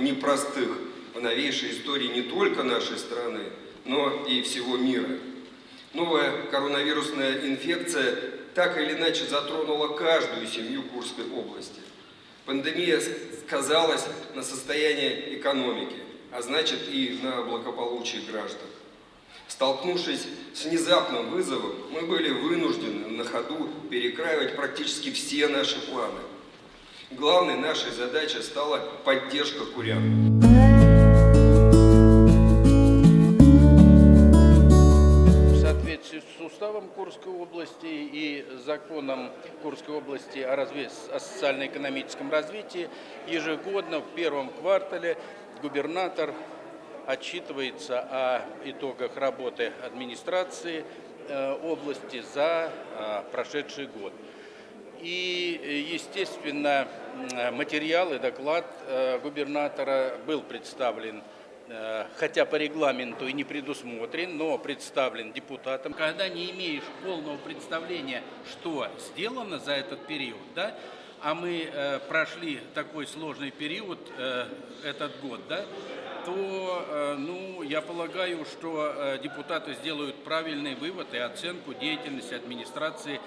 непростых в новейшей истории не только нашей страны, но и всего мира. Новая коронавирусная инфекция так или иначе затронула каждую семью Курской области. Пандемия сказалась на состоянии экономики, а значит и на благополучии граждан. Столкнувшись с внезапным вызовом, мы были вынуждены на ходу перекраивать практически все наши планы. Главной нашей задачей стала поддержка курян. В соответствии с уставом Курской области и законом Курской области о, разве- о социально-экономическом развитии ежегодно в первом квартале губернатор отчитывается о итогах работы администрации э, области за э, прошедший год. И, э, естественно, материал и доклад э, губернатора был представлен, э, хотя по регламенту и не предусмотрен, но представлен депутатам. Когда не имеешь полного представления, что сделано за этот период, да, а мы э, прошли такой сложный период э, этот год, да, то, э, ну, я полагаю, что э, депутаты сделают правильный вывод и оценку деятельности администрации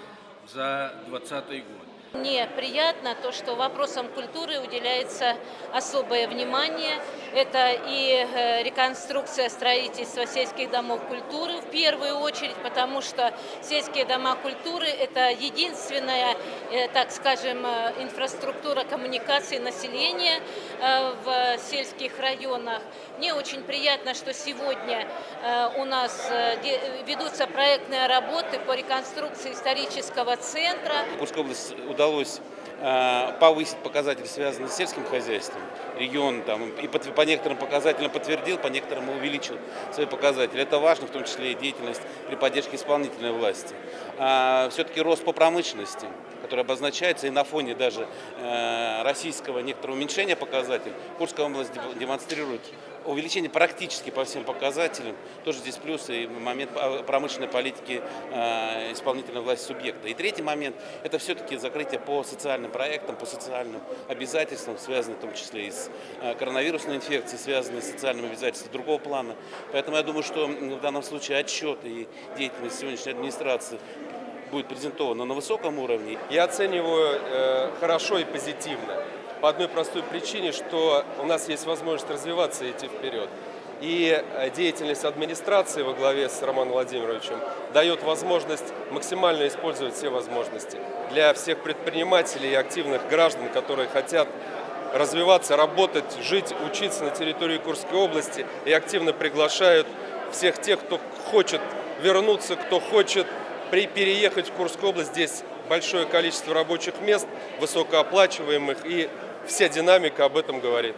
за 2020 год. Мне приятно то, что вопросам культуры уделяется особое внимание. Это и э, реконструкция строительства сельских домов культуры в первую очередь, потому что сельские дома культуры – это единственная, э, так скажем, э, инфраструктура коммуникации населения в сельских районах. Мне очень приятно, что сегодня у нас ведутся проектные работы по реконструкции исторического центра. Курской области удалось э, повысить показатели, связанные с сельским хозяйством. Регион там и по, по некоторым показателям подтвердил, по некоторым увеличил свои показатели. Это важно, в том числе и деятельность при поддержке исполнительной власти. Все-таки рост по промышленности, который обозначается и на фоне даже э, российского некоторого уменьшения показателей, Курская область дем- демонстрирует увеличение практически по всем показателям. Тоже здесь плюс и момент а, промышленной политики э, исполнительной власти субъекта. И третий момент – это все-таки закрытие по социальным проектам, по социальным обязательствам, связанным в том числе и с э, коронавирусной инфекцией, связанные с социальными обязательствами другого плана. Поэтому я думаю, что в данном случае отчет и деятельность сегодняшней администрации будет презентована на высоком уровне. Я оцениваю э, хорошо и позитивно. По одной простой причине, что у нас есть возможность развиваться и идти вперед. И э, деятельность администрации во главе с Романом Владимировичем дает возможность максимально использовать все возможности для всех предпринимателей и активных граждан, которые хотят развиваться, работать, жить, учиться на территории Курской области и активно приглашают всех тех, кто хочет вернуться, кто хочет при, переехать в Курскую область. Здесь большое количество рабочих мест, высокооплачиваемых, и вся динамика об этом говорит.